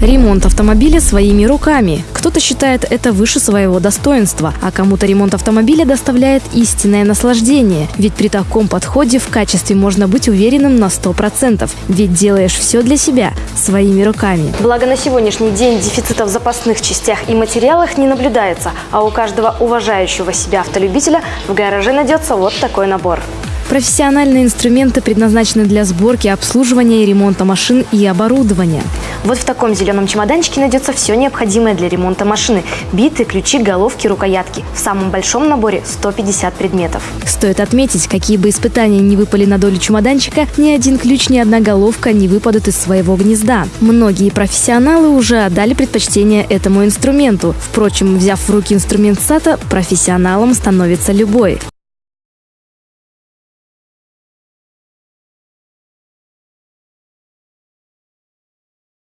Ремонт автомобиля своими руками. Кто-то считает это выше своего достоинства, а кому-то ремонт автомобиля доставляет истинное наслаждение. Ведь при таком подходе в качестве можно быть уверенным на 100%. Ведь делаешь все для себя, своими руками. Благо на сегодняшний день дефицита в запасных частях и материалах не наблюдается, а у каждого уважающего себя автолюбителя в гараже найдется вот такой набор. Профессиональные инструменты предназначены для сборки, обслуживания и ремонта машин и оборудования. Вот в таком зеленом чемоданчике найдется все необходимое для ремонта машины. Биты, ключи, головки, рукоятки. В самом большом наборе 150 предметов. Стоит отметить, какие бы испытания не выпали на долю чемоданчика, ни один ключ, ни одна головка не выпадут из своего гнезда. Многие профессионалы уже отдали предпочтение этому инструменту. Впрочем, взяв в руки инструмент САТа, профессионалом становится любой.